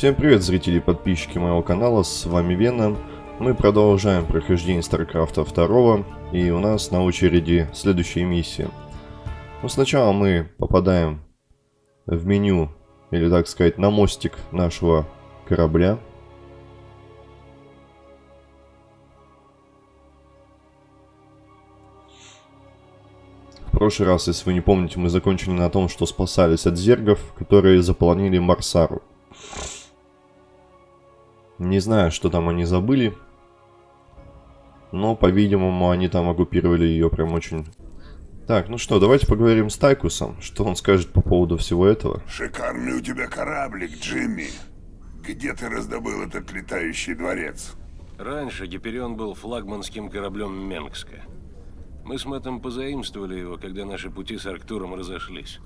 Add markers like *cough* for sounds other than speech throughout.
Всем привет, зрители и подписчики моего канала, с вами Веном. Мы продолжаем прохождение StarCraft 2, и у нас на очереди следующая миссия. Но сначала мы попадаем в меню, или так сказать, на мостик нашего корабля. В прошлый раз, если вы не помните, мы закончили на том, что спасались от зергов, которые заполонили Марсару. Не знаю, что там они забыли. Но, по-видимому, они там оккупировали ее прям очень... Так, ну что, давайте поговорим с Тайкусом. Что он скажет по поводу всего этого? Шикарный у тебя кораблик, Джимми. Где ты раздобыл этот летающий дворец? Раньше Гиперион был флагманским кораблем Менгска. Мы с Мэттом позаимствовали его, когда наши пути с Арктуром разошлись.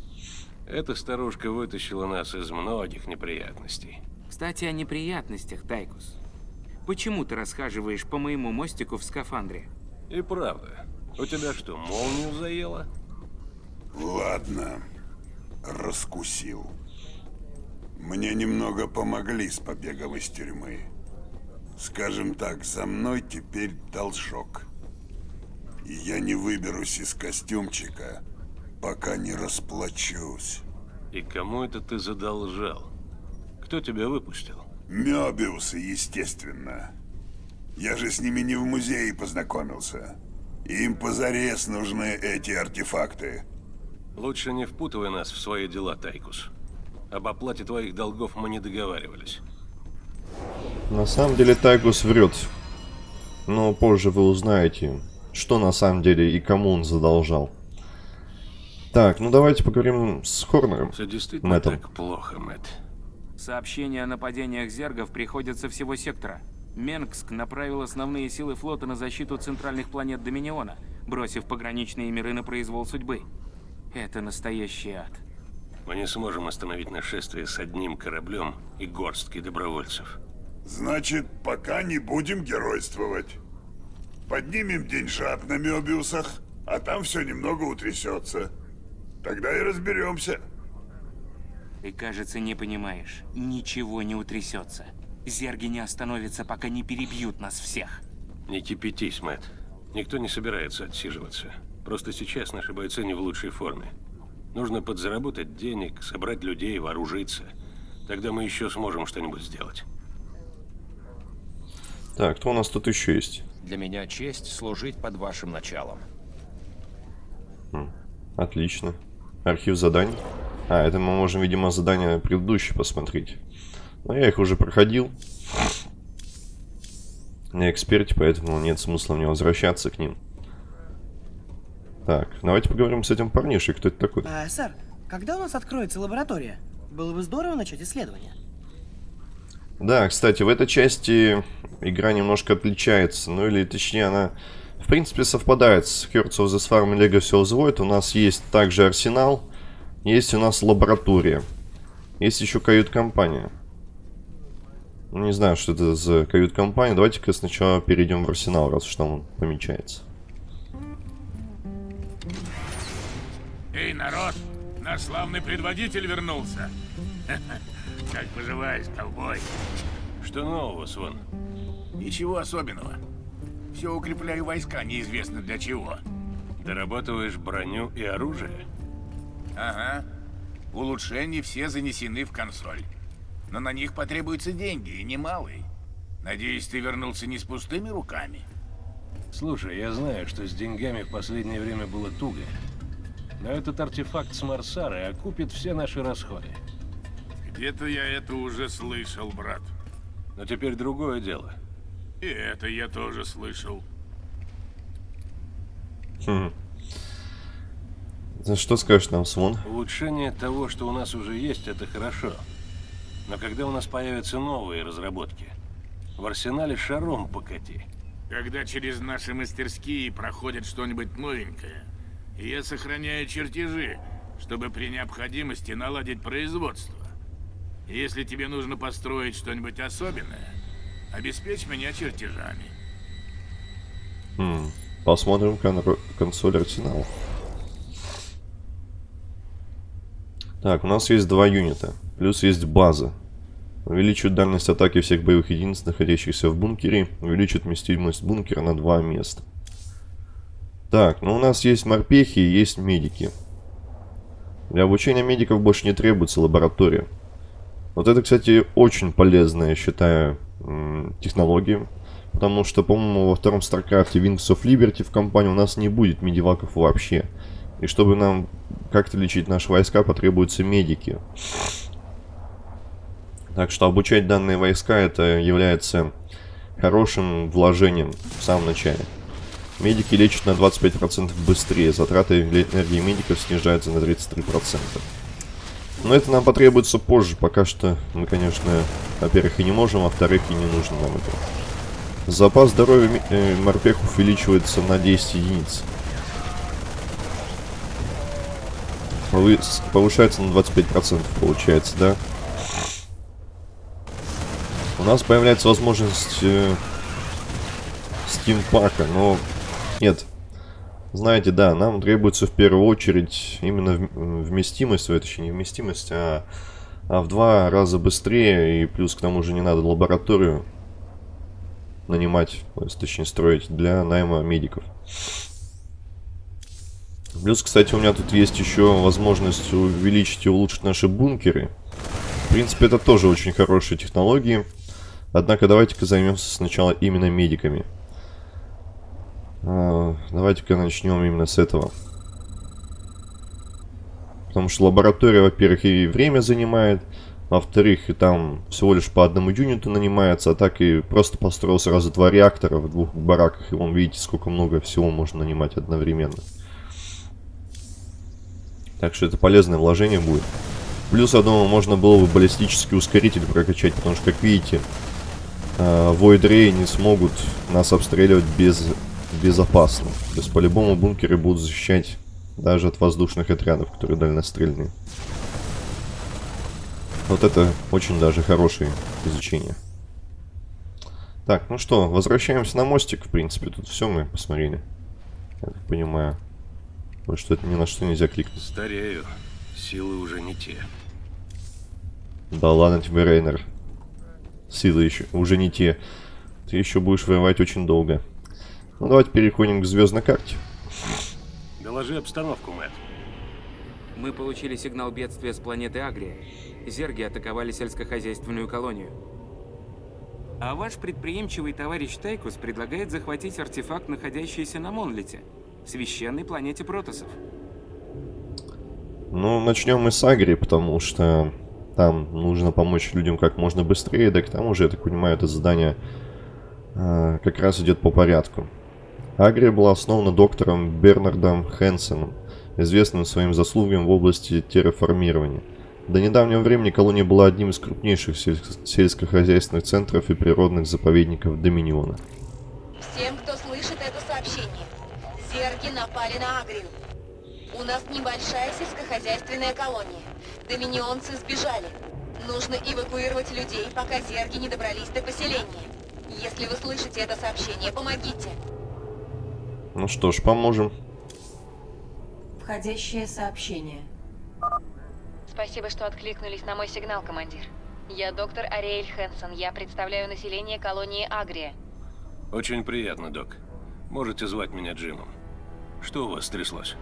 Эта старушка вытащила нас из многих неприятностей. Кстати, о неприятностях, Тайкус. Почему ты расхаживаешь по моему мостику в скафандре? И правда. У тебя что, молнию заело? Ладно, раскусил. Мне немного помогли с побегом из тюрьмы. Скажем так, за мной теперь должок. И я не выберусь из костюмчика, пока не расплачусь. И кому это ты задолжал? Кто тебя выпустил? Мёбиусы, естественно. Я же с ними не в музее познакомился. Им позарез нужны эти артефакты. Лучше не впутывай нас в свои дела, Тайкус. Об оплате твоих долгов мы не договаривались. На самом деле Тайкус врет. Но позже вы узнаете, что на самом деле и кому он задолжал. Так, ну давайте поговорим с Хорнером. Все действительно Мэттом. так плохо, Мэтт. Сообщения о нападениях зергов приходят со всего сектора. Менгск направил основные силы флота на защиту центральных планет Доминиона, бросив пограничные миры на произвол судьбы. Это настоящий ад. Мы не сможем остановить нашествие с одним кораблем и горсткой добровольцев. Значит, пока не будем геройствовать. Поднимем деньжат на Мёбиусах, а там все немного утрясется. Тогда и разберемся. Ты, кажется, не понимаешь. Ничего не утрясется. Зерги не остановятся, пока не перебьют нас всех. Не кипятись, Мэтт. Никто не собирается отсиживаться. Просто сейчас наши бойцы не в лучшей форме. Нужно подзаработать денег, собрать людей, вооружиться. Тогда мы еще сможем что-нибудь сделать. Так, кто у нас тут еще есть? Для меня честь служить под вашим началом. Отлично. Архив заданий. А, это мы можем, видимо, задания предыдущие посмотреть. Но я их уже проходил. Не эксперт, поэтому нет смысла мне возвращаться к ним. Так, давайте поговорим с этим парнишей. Кто это такой? А, сэр, когда у нас откроется лаборатория? Было бы здорово начать исследование. Да, кстати, в этой части игра немножко отличается. Ну или точнее она, в принципе, совпадает с Hearts of the Swarm и Legacy of the Void. У нас есть также арсенал. Есть у нас лаборатория. Есть еще кают-компания. Ну, не знаю, что это за кают-компания. Давайте-ка сначала перейдем в арсенал, раз уж там он помечается. Эй, народ, наш славный предводитель вернулся. *laughs* Как поживаешь, ковбой? Что нового, Свон? Ничего особенного. Все укрепляю войска, неизвестно для чего. Дорабатываешь броню и оружие? Ага. Улучшения все занесены в консоль. Но на них потребуются деньги, и немалые. Надеюсь, ты вернулся не с пустыми руками. Слушай, я знаю, что с деньгами в последнее время было туго. Но этот артефакт с Марсары окупит все наши расходы. Где-то я это уже слышал, брат. Но теперь другое дело. И это я тоже слышал. Хм. За что скажешь нам, Свон? Улучшение того, что у нас уже есть, это хорошо. Но когда у нас появятся новые разработки, в арсенале шаром покати. Когда через наши мастерские проходит что-нибудь новенькое, я сохраняю чертежи, чтобы при необходимости наладить производство. Если тебе нужно построить что-нибудь особенное, обеспечь меня чертежами. Хм. Посмотрим кон- консоль арсенала. Так, у нас есть два юнита. Плюс есть база. Увеличивает дальность атаки всех боевых единиц, находящихся в бункере. Увеличивает вместимость бункера на два места. Так, ну у нас есть морпехи и есть медики. Для обучения медиков больше не требуется лаборатория. Вот это, кстати, очень полезная, я считаю, технология. Потому что, по-моему, во втором StarCraft Wings of Liberty в компании у нас не будет медиваков вообще. И чтобы нам как-то лечить наши войска, потребуются медики. Так что обучать данные войска это является хорошим вложением в самом начале. Медики лечат на 25% быстрее, затраты энергии медиков снижаются на 33%. Но это нам потребуется позже, пока что мы, конечно, во-первых, и не можем, во-вторых, и не нужно нам это. Запас здоровья э, увеличивается на 10 единиц. Повышается на 25%, получается, да? У нас появляется возможность э, стимпака, но нет. Знаете, да, нам требуется в первую очередь именно вместимость, точнее не вместимость, а, а в два раза быстрее, и плюс к тому же не надо лабораторию нанимать, точнее строить для найма медиков. Плюс, кстати, у меня тут есть еще возможность увеличить и улучшить наши бункеры. В принципе, это тоже очень хорошие технологии. Однако давайте-ка займемся сначала именно медиками. А, давайте-ка начнем именно с этого. Потому что лаборатория, во-первых, и время занимает. Во-вторых, и там всего лишь по одному юниту нанимается, а так и просто построил сразу два реактора в двух бараках. И вон, видите, сколько много всего можно нанимать одновременно. Так что это полезное вложение будет. Плюс, я думаю, можно было бы баллистический ускоритель прокачать, потому что, как видите, э, Void не смогут нас обстреливать без, безопасно. То есть, по-любому бункеры будут защищать даже от воздушных отрядов, которые дальнострельные. Вот это очень даже хорошее изучение. Так, ну что, возвращаемся на мостик, в принципе. Тут все мы посмотрели. Я так понимаю. Потому что это ни на что нельзя кликнуть. Старею. Силы уже не те. Да ладно тебе, Рейнер. Силы еще уже не те. Ты еще будешь воевать очень долго. Ну, давайте переходим к звездной карте. Доложи обстановку, Мэтт. Мы получили сигнал бедствия с планеты Агрия. Зерги атаковали сельскохозяйственную колонию. А ваш предприимчивый товарищ Тайкус предлагает захватить артефакт, находящийся на Монлите, священной планете Протосов. Ну, начнем мы с Агрии, потому что там нужно помочь людям как можно быстрее, да к тому же, я так понимаю, это задание э, как раз идет по порядку. Агрия была основана доктором Бернардом Хэнсоном, известным своим заслугам в области терраформирования. До недавнего времени колония была одним из крупнейших сельскохозяйственных центров и природных заповедников Доминиона. Всем, кто слышит зерги напали на Агрию. У нас небольшая сельскохозяйственная колония. Доминионцы сбежали. Нужно эвакуировать людей, пока зерги не добрались до поселения. Если вы слышите это сообщение, помогите. Ну что ж, поможем. Входящее сообщение. Спасибо, что откликнулись на мой сигнал, командир. Я доктор Ариэль Хэнсон. Я представляю население колонии Агрия. Очень приятно, док. Можете звать меня Джимом. Что у вас стряслось?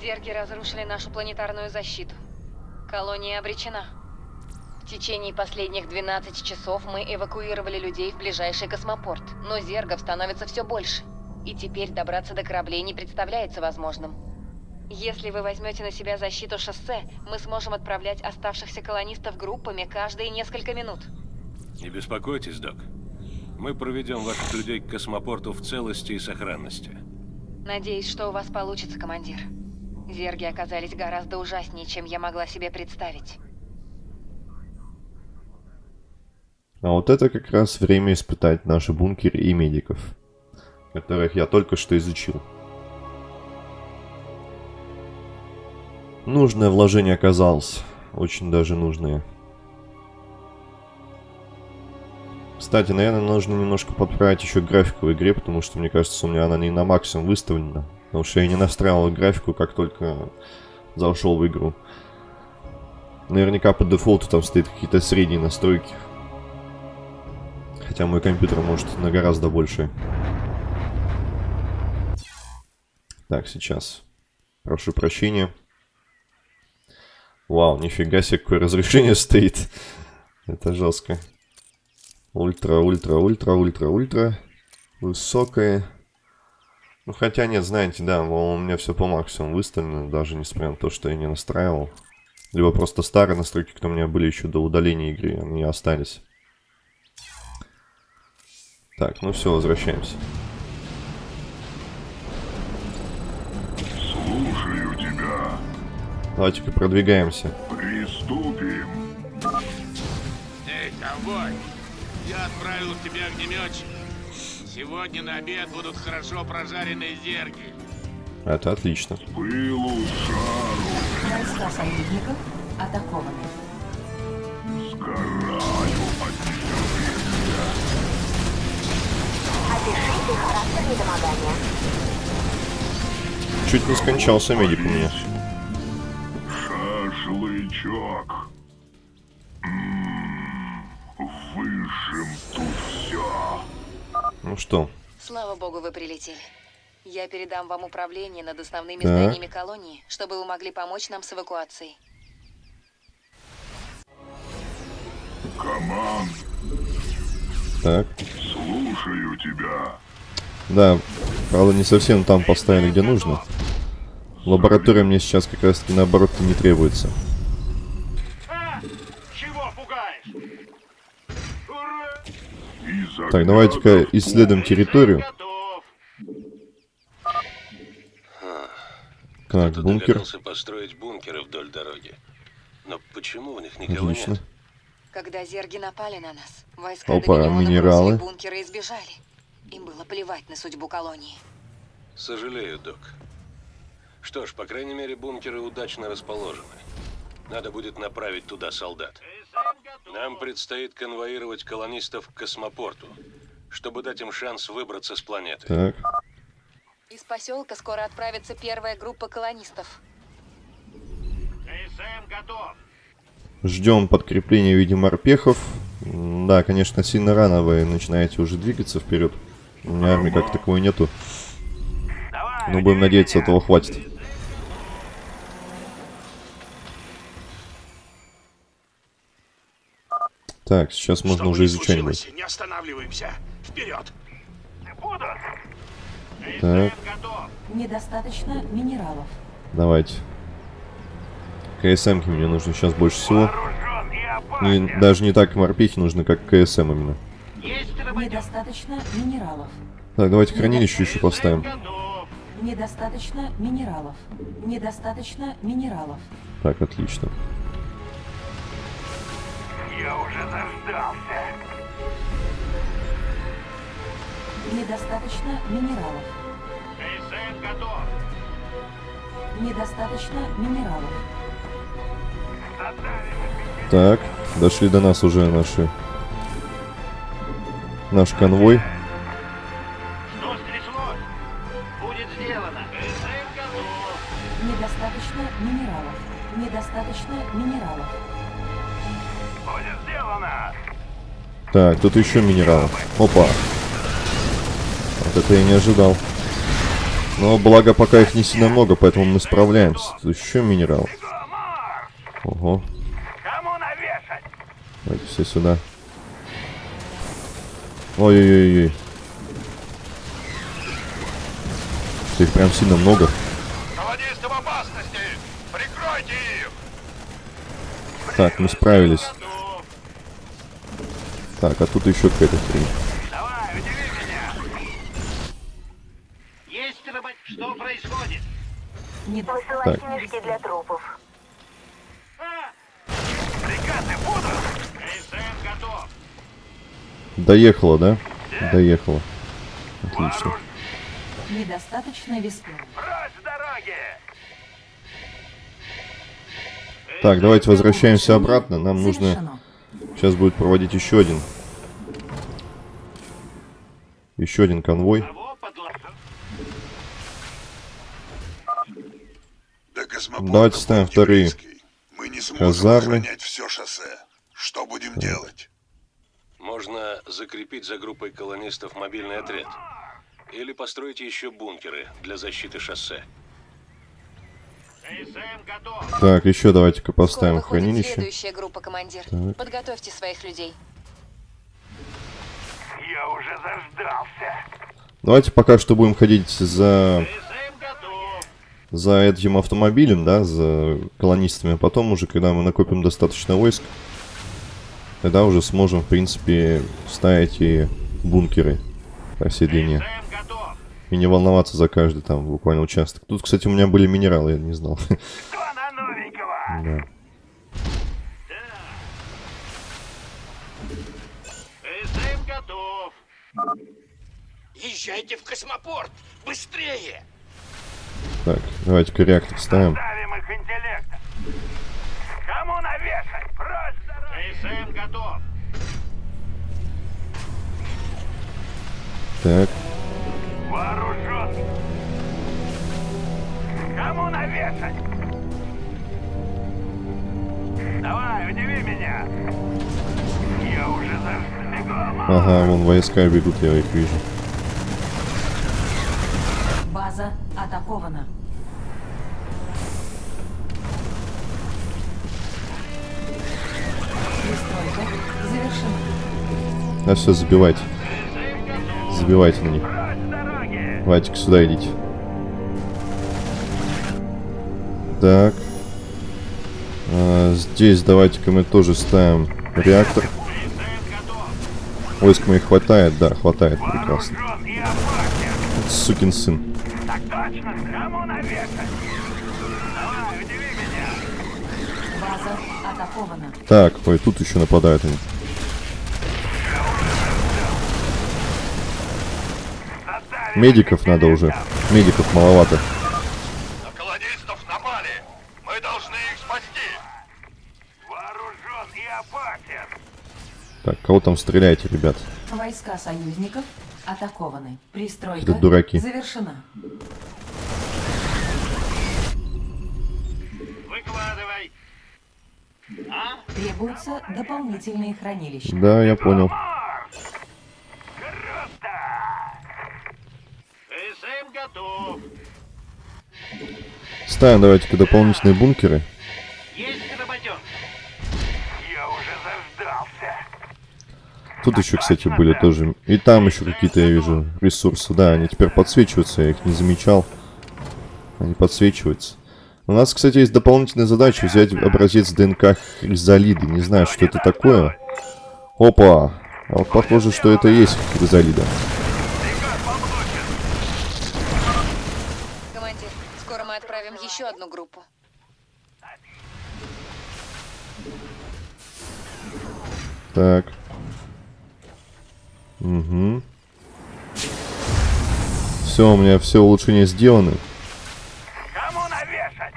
Зерги разрушили нашу планетарную защиту. Колония обречена. В течение последних 12 часов мы эвакуировали людей в ближайший космопорт, но зергов становится все больше. И теперь добраться до кораблей не представляется возможным. Если вы возьмете на себя защиту шоссе, мы сможем отправлять оставшихся колонистов группами каждые несколько минут. Не беспокойтесь, док. Мы проведем ваших людей к космопорту в целости и сохранности. Надеюсь, что у вас получится, командир. Зерги оказались гораздо ужаснее, чем я могла себе представить. А вот это как раз время испытать наши бункеры и медиков, которых я только что изучил. Нужное вложение оказалось. Очень даже нужное. Кстати, наверное, нужно немножко подправить еще графику в игре, потому что, мне кажется, у меня она не на максимум выставлена. Потому что я не настраивал графику, как только зашел в игру. Наверняка по дефолту там стоит какие-то средние настройки. Хотя мой компьютер может на гораздо больше. Так, сейчас. Прошу прощения. Вау, нифига себе, какое разрешение *laughs* стоит. Это жестко. Ультра, ультра, ультра, ультра, ультра. Высокое. Ну, хотя нет, знаете, да, у меня все по максимуму выставлено, даже несмотря на то, что я не настраивал. Либо просто старые настройки, которые у меня были еще до удаления игры, они остались. Так, ну все, возвращаемся. Слушаю тебя. Давайте-ка продвигаемся. Приступим. Отправил в тебя огнеметчик. Сегодня на обед будут хорошо прожаренные зерги. Это отлично. Пылу жару. Войска союзников атакованы. Сгораю от нетерпения. Опишите характер недомогания. Чуть не скончался медик у меня. Что, Слава богу, вы прилетели. Я передам вам управление над основными Так. зданиями колонии, чтобы вы могли помочь нам с эвакуацией. Команд, так. слушаю тебя. Да, правда не совсем там поставили, где нужно. Лаборатория мне сейчас как раз таки наоборот не требуется. Чего пугаешь? И Так, давайте-ка исследуем территорию. Так, бункер. построить бункеры вдоль дороги. Но почему у них никого Отлично. нет? Когда зерги напали на нас, войска Опа, минералы. бункеры и сбежали. Им было плевать на судьбу колонии. Сожалею, док. Что ж, по крайней мере, бункеры удачно расположены. Надо будет направить туда солдат. Нам предстоит конвоировать колонистов к космопорту, чтобы дать им шанс выбраться с планеты. Так, Из поселка скоро отправится первая группа колонистов. КСМ готов. ждем подкрепления в виде морпехов. Да, конечно, сильно рано вы начинаете уже двигаться вперед. У меня армии как таковой нету. Но будем надеяться, этого хватит. Так, сейчас можно уже изучать будет. Не останавливаемся. Вперед. Так, готов. Недостаточно минералов. давайте. КСМки мне нужно сейчас больше всего. Не- даже не так морпехи нужны, как КСМ именно. Недостаточно минералов. Так, давайте хранилище еще поставим. Недостаточно минералов. Недостаточно минералов. Так, отлично. Недостаточно минералов. КСМ готов. Недостаточно минералов. Так, дошли до нас уже наши... Наш конвой. Что стряслось? Будет сделано. КСМ готов. Недостаточно минералов. Недостаточно минералов. Так, тут еще минерал. Опа. Вот это я не ожидал. Но благо пока их не сильно много, поэтому мы справляемся. Тут еще минерал. Ого. Давайте все сюда. Ой-ой-ой-ой. Их прям сильно много. Так, мы справились. Так, а тут еще какая-то хрень. Давай, удиви меня. Есть рабо- Что происходит? Недостаточно Так. мешки для трупов. Приказы будут. КСМ готов. Доехала, да? Доехала. Отлично. Недостаточно веска. Прочь с дороги. Так, давайте возвращаемся обратно. Нам нужно... Сейчас будет проводить еще один. Еще один конвой. Давайте ставим вторые. Мы не сможем Казармы. все шоссе. Что будем делать? Можно закрепить за группой колонистов мобильный отряд. Или построить еще бункеры для защиты шоссе. Так, еще давайте-ка поставим хранилище. следующая группа, командир. Так. Подготовьте своих людей. Я уже заждался. Давайте пока что будем ходить за... За этим автомобилем, да, за колонистами. А потом уже, когда мы накопим достаточно войск, тогда уже сможем, в принципе, ставить и бункеры по всей длине. И не волноваться за каждый там буквально участок. Тут, кстати, у меня были минералы, я не знал. *laughs* Да. СМ готов. Езжайте в космопорт! Быстрее! Так, давайте-ка реактор ставим. Ставим их интеллект. Кому навешать? Дороги! СМ готов. Так, Вооружен. Кому навешать? Давай, удиви меня. Я уже заждал. ага, вон войска бегут, я их вижу. База атакована. А все, забивайте. Забивайте на них. Давайте-ка сюда идите. Так. А, здесь давайте-ка мы тоже ставим реактор. Войск моих хватает, да, хватает, прекрасно. Сукин сын. Так точно. Кому. Так, ой, тут еще нападают они. Медиков надо уже. Медиков маловато. На колонистов напали. Мы должны их спасти. Вооружен и опасен. Так, кого там стреляете, ребят? Войска союзников атакованы. Пристройка Да дураки. завершена. Выкладывай. Требуются дополнительные хранилища. Да, я понял. СМ готов. Ставим давайте-ка дополнительные бункеры. Есть работен. Я уже заждался. Тут еще, кстати, были тоже. И там еще какие-то, я вижу, ресурсы. Да, они теперь подсвечиваются, я их не замечал. Они подсвечиваются. У нас, кстати, есть дополнительная задача взять образец ДНК хризалиды. Не знаю, что это такое. Опа! А вот похоже, что это и есть хризалида. Командир, еще одну группу. Так. Угу. Все, у меня все улучшения сделаны. Кому навешать?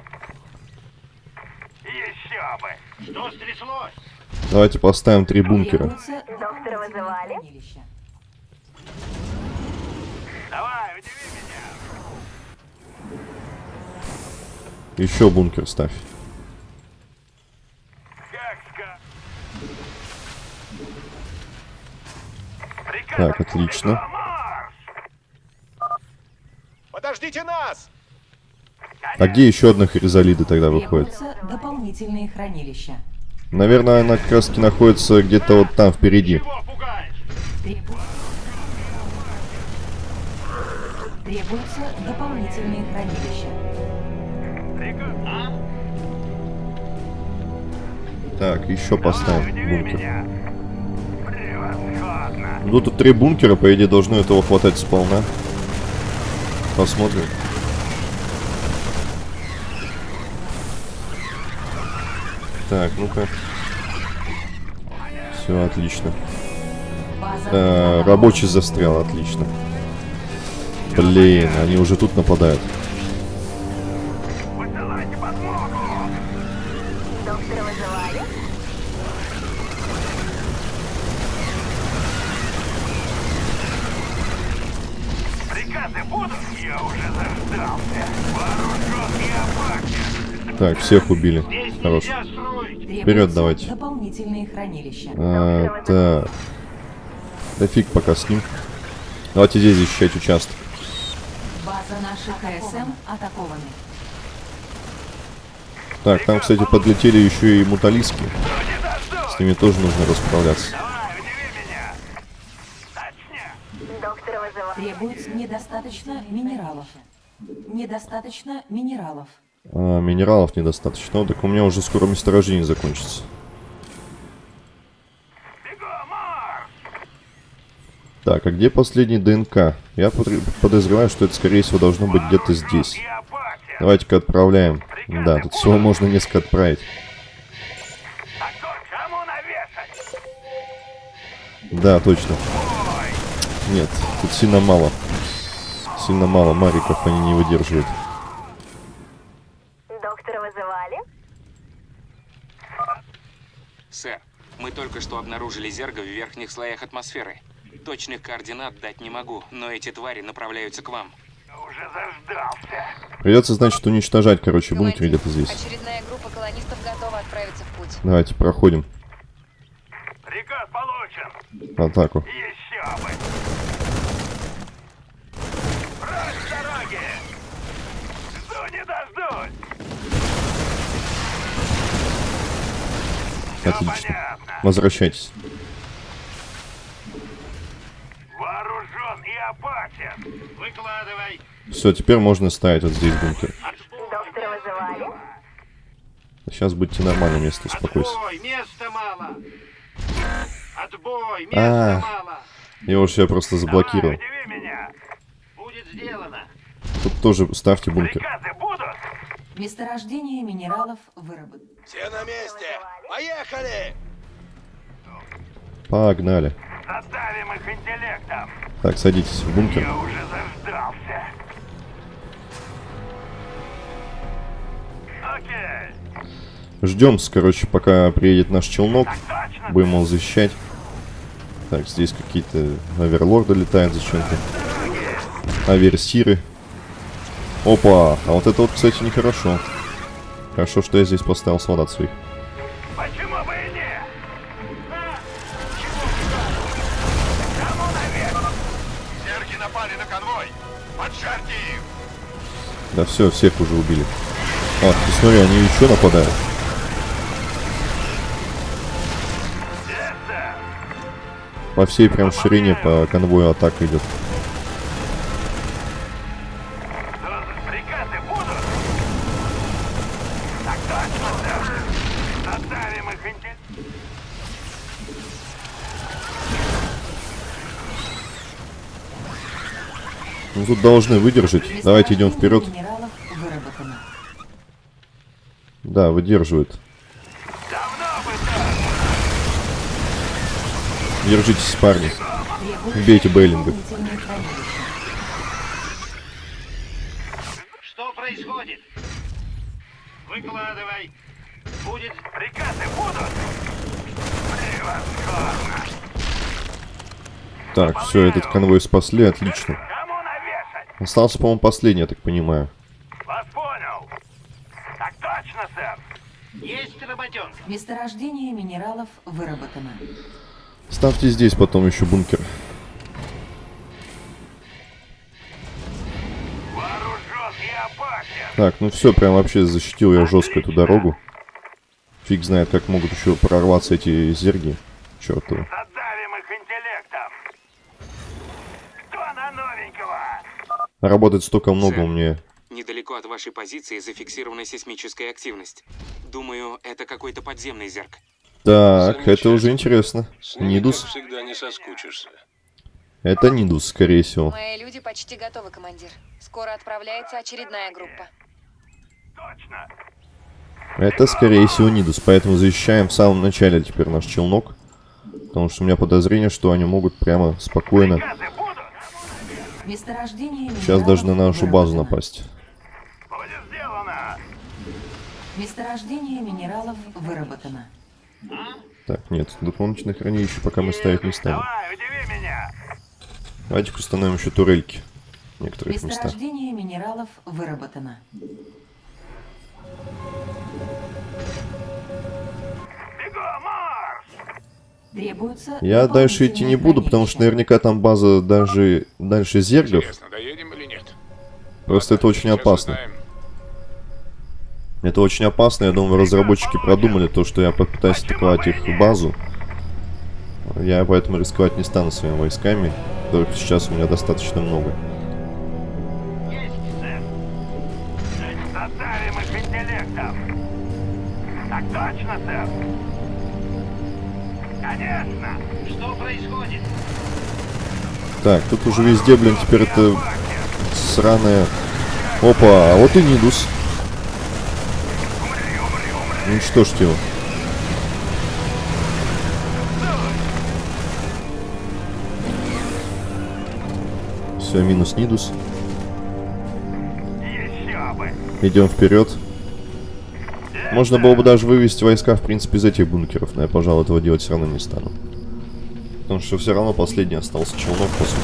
Еще бы. Что стряслось? Давайте поставим три бункера. Требуются дополнительные Еще бункер ставь. Так, отлично. Подождите нас! А где еще одна хризалида тогда выходит? Дополнительные хранилища. Наверное, она как раз таки находится где-то вот там впереди. Требуются дополнительные хранилища. Так, еще Удиви бункер. Ну тут три бункера, по идее, должно этого хватать сполна. Посмотрим. Так, ну-ка. Все, отлично. Э, рабочий застрял, отлично. Блин, они уже тут нападают. Так, всех убили. Хорош. Требуются давайте. Дополнительные хранилища. А, так. Да фиг пока с ним. Давайте здесь защищать участок. База наших КСМ атакованы. Так, там, кстати, подлетели еще и муталиски. С ними тоже нужно расправляться. Требуется недостаточно минералов. Недостаточно минералов. А, минералов недостаточно. Ну, так у меня уже скоро месторождение закончится. Так, а где последний ДНК? Я подозреваю, что это, скорее всего, должно быть где-то здесь. Давайте-ка отправляем. Да, тут всего можно несколько отправить. Да, точно. Нет, тут сильно мало. Сильно мало мариков, они не выдерживают. Доктора вызывали? Сэр, мы только что обнаружили зерга в верхних слоях атмосферы. Точных координат дать не могу, но эти твари направляются к вам. Придется, значит, уничтожать, короче, бункер где-то здесь. Очередная группа колонистов готова отправиться в путь. Давайте, проходим. Приказ получен. Атаку. Еще бы. Прочь Отлично. Понятно. Возвращайтесь. Вооружен и опасен. Выкладывай. Все, теперь можно ставить вот здесь бункер. Доктора вызывали? Сейчас будьте нормально место, успокойся. Отбой, места мало. Отбой, А. места мало. Я уж себя просто заблокировал. Удиви меня. Будет сделано. Тут тоже ставьте бункер. Приказы? Месторождение минералов выработано. Все на месте. Поехали! Погнали. Задавим их интеллектом. Так, садитесь в бункер. Я уже заждался. Окей. Ждем, короче, пока приедет наш челнок. Точно. Будем его защищать. Так, здесь какие-то оверлорды летают зачем-то. Аверсиры. Опа! А вот это вот, кстати, нехорошо. Хорошо, что я здесь поставил солдат своих. Почему бы и нет? Кому наверх? Серги напали на конвой. Поджарьте их. Да все, всех уже убили. А, ты смотри, они еще нападают. По всей прям ширине по конвою атака идет. Должны выдержать. Давайте идем вперед. Да, выдерживают. Держитесь, парни. Убейте Бейлинга. Что происходит? Выкладывай. Будет... Приказы будут? Превосходно. Так, все, этот конвой спасли, отлично. Остался, по-моему, последний, я так понимаю. Вас понял. Так точно, сэр. Есть работенка. Месторождение минералов выработано. Ставьте здесь потом еще бункер. Так, ну все, прям вообще защитил я жестко эту дорогу. Фиг знает, как могут еще прорваться эти зерги. Чертовы их интеллектом. Кто на новенького? Работать столько много Сэр. у меня. Недалеко от вашей позиции зафиксирована сейсмическая активность. Думаю, это какой-то подземный зерк. Так, это уже интересно. С ними, Нидус? всегда, не соскучишься. Это Нидус, скорее всего. Мои люди почти готовы, командир. Скоро отправляется очередная группа. Точно. Это, скорее всего, Нидус. Поэтому защищаем в самом начале теперь наш челнок. Потому что у меня подозрение, что они могут прямо спокойно Приказы? Месторождение сейчас даже на нашу базу напасть. Будет сделано. Месторождение минералов выработано. Так, нет, дополнительных хранилища пока мы ставить не станем. Давай, удиви меня. Давайте установим еще турельки в некоторых местах. Месторождение минералов выработано. Требуется Я дальше идти не буду, потому что наверняка там база даже дальше зергов. Просто это очень опасно. узнаем. Это очень опасно, я думаю, разработчики продумали то, что я попытаюсь атаковать их базу. Я поэтому рисковать не стану своими войсками, только сейчас у меня достаточно много. Есть, Конечно. Что происходит? Так, тут уже везде, блин, теперь это сраная... Опа, а вот и Нидус. Уничтожьте его. Все, минус Нидус. Идем вперед. Можно было бы даже вывести войска, в принципе, из этих бункеров, но я, пожалуй, этого делать все равно не стану. Потому что все равно последний остался челнок, по сути.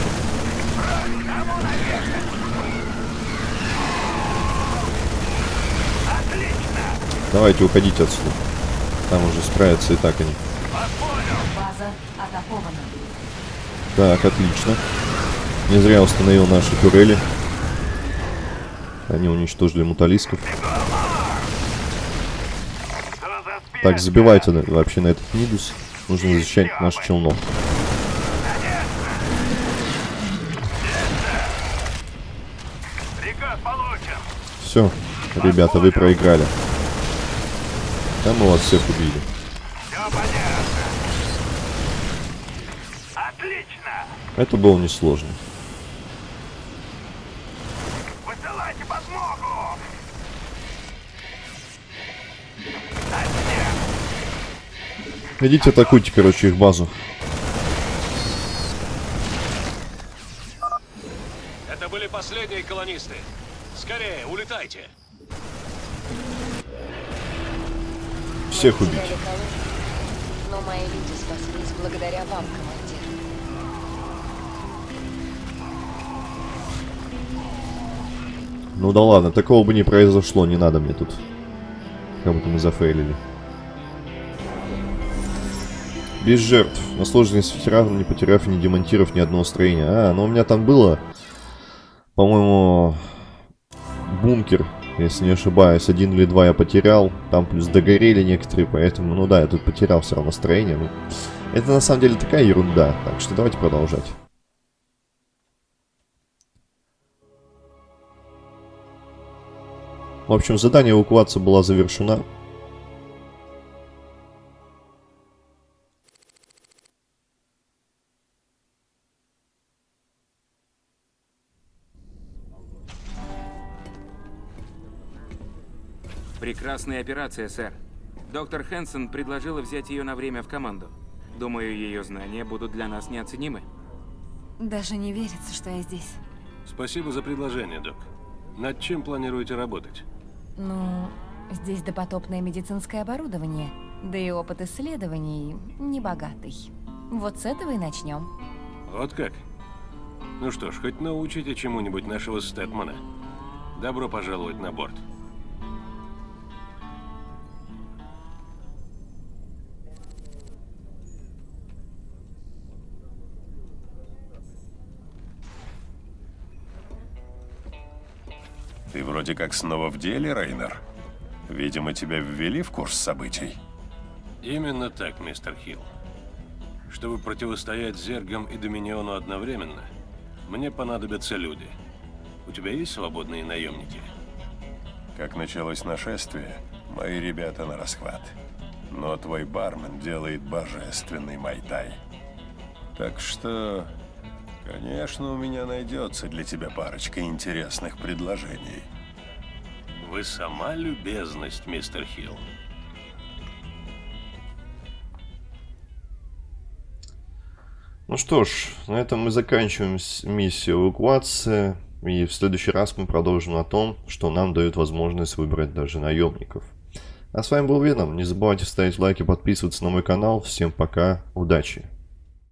Давайте уходите отсюда. Там уже справятся и так они. Так, отлично. Не зря установил наши турели. Они уничтожили муталисков. Так, забивайте на- вообще на этот Нидус. Нужно защищать наш челнок. Все, ребята, вы проиграли. Да мы вас всех убили. Это было несложно. Идите атакуйте, короче, их базу. Это были последние колонисты. Скорее, улетайте. Всех убить. Но мои люди спаслись благодаря вам, командир. Ну да ладно, такого бы не произошло, не надо мне тут. Как будто мы зафейлили. Без жертв. На сложность ветерана, не потеряв и не демонтировав ни одного строения. А, ну у меня там было, по-моему, бункер, если не ошибаюсь. Один или два я потерял. Там плюс догорели некоторые, поэтому, ну да, я тут потерял все равно строение. Ну, это на самом деле такая ерунда. Так что давайте продолжать. В общем, задание эвакуации была завершена. Прекрасная операция, сэр. Доктор Хэнсон предложила взять ее на время в команду. Думаю, ее знания будут для нас неоценимы. Даже не верится, что я здесь. Спасибо за предложение, док. Над чем планируете работать? Ну, здесь допотопное медицинское оборудование, да и опыт исследований небогатый. Вот с этого и начнем. Вот как? Ну что ж, хоть научите чему-нибудь нашего Стэтмана. Добро пожаловать на борт. Ты вроде как снова в деле, Рейнер. Видимо, тебя ввели в курс событий. Именно так, мистер Хилл. Чтобы противостоять Зергам и Доминиону одновременно, мне понадобятся люди. У тебя есть свободные наемники? Как началось нашествие, мои ребята на расхват. Но твой бармен делает божественный майтай. Так что, конечно, у меня найдется для тебя парочка интересных предложений. Вы сама любезность, мистер Хилл. Ну что ж, на этом мы заканчиваем миссию эвакуации. И в следующий раз мы продолжим о том, что нам дает возможность выбрать даже наемников. А с вами был Веном. Не забывайте ставить лайки, подписываться на мой канал. Всем пока, удачи!